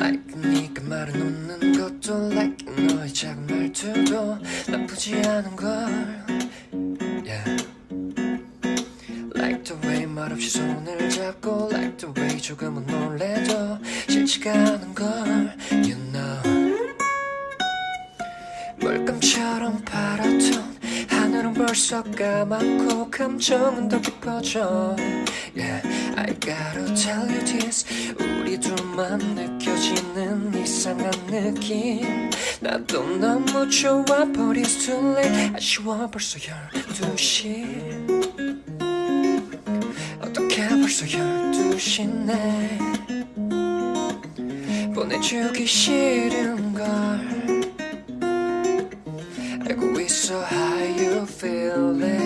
Like 네가 말해놓는 것도 Like 너의 작은 말투도 나쁘지 않은 걸. Yeah. Like the way 말없이 손을 잡고 Like the way 조금은 놀래도 싫지가 않은 걸 You know. 물감처럼 하늘은 벌써 까맣고 감정은 더 깊어져. Yeah, I gotta tell you this. 우리 둘만 느껴지는 이상한 느낌. 나도 너무 좋아 but it's too late. 아쉬워 벌써 12시. 어떻게 벌써 12시네? 보내주기 싫은걸. 알고 있어 feel it.